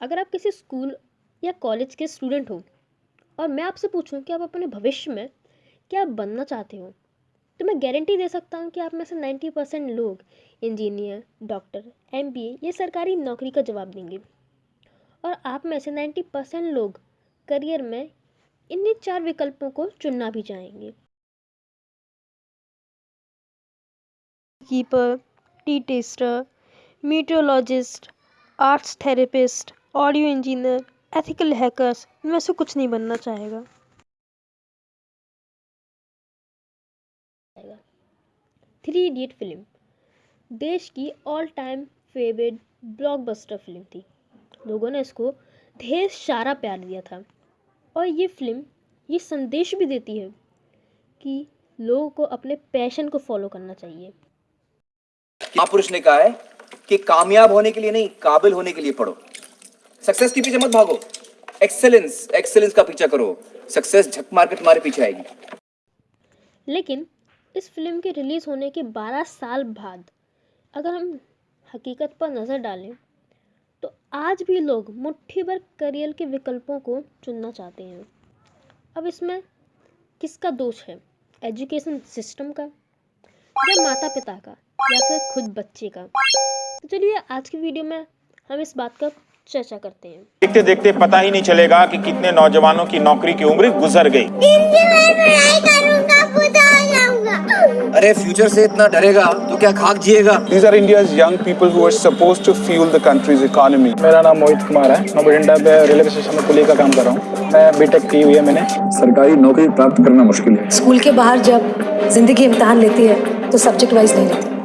अगर आप किसी स्कूल या कॉलेज के स्टूडेंट हो और मैं आपसे पूछूँ कि आप अपने भविष्य में क्या बनना चाहते हो तो मैं गारंटी दे सकता हूँ कि आप में से नाइन्टी परसेंट लोग इंजीनियर डॉक्टर एम ये सरकारी नौकरी का जवाब देंगे। और आप में से नाइन्टी परसेंट लोग करियर में इन्हीं चार विकल्पों को चुनना भी चाहेंगे। Keeper tea taster meteorologist arts therapist audio engineer ethical hackers इनमें से कुछ नहीं बनना चाहेगा। Three idiot film. देश की all time favourite blockbuster film थी। लोगों ने इसको ढेर सारा प्यार दिया था। और ये फ़िल्म ये संदेश भी देती है कि लोगों को अपने पैशन को फॉलो करना चाहिए। महापुरुष ने कहा है कि कामयाब होने के लिए नहीं काबिल होने के लिए पढ़ो। सक्सेस के पीछे मत भागो। एक्सेलेंस एक्सेलेंस का पीछा करो। सक्सेस झक मार के तुम्हारे पीछे आएगी। लेकिन इस फ़िल्म के रिलीज़ होने के 12 साल बाद अगर हम हकीकत पर नज़र डालें तो आज भी लोग मुट्ठी भर करियर के विकल्पों को चुनना चाहते हैं। अब इसमें किसका दोष है? एजुकेशन सिस्टम का या माता पिता का या फिर खुद बच्चे का? तो चलिए आज की वीडियो में हम इस बात का चर्चा करते हैं। देखते देखते पता ही नहीं चलेगा कि कितने नौजवानों की नौकरी की उम्र गुजर गई। अरे फ्यूचर से इतना डरेगा तो क्या खाक जिएगा? These are India's young people who are supposed to fuel the country's economy. मेरा नाम मोहित कुमार है। मैं बठिंडा पे रेलवे स्टेशन में कुली का काम कर रहा हूँ। मैं बीटेक की हुई है मैंने। सरकारी नौकरी प्राप्त करना मुश्किल है। स्कूल के बाहर जब ज़िंदगी इम्तहान लेती है तो सब्जेक्ट वाइज नहीं लेती।